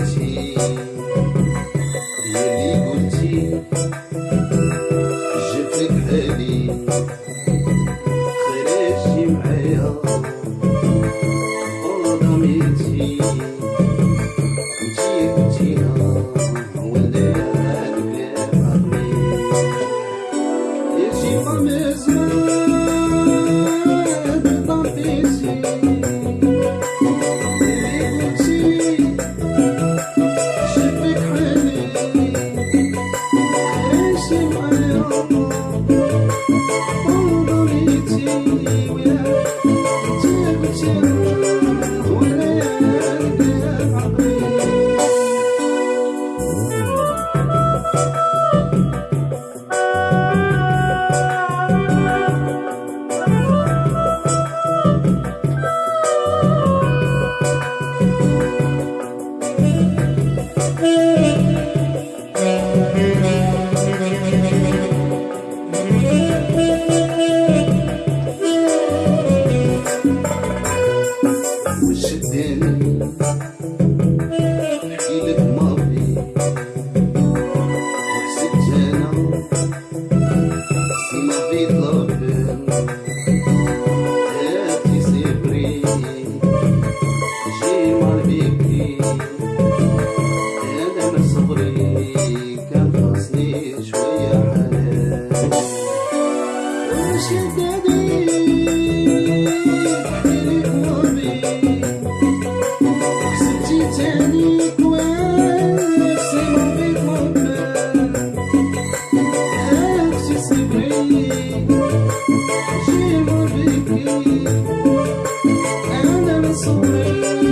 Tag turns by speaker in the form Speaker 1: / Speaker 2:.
Speaker 1: এসেছি Thank you.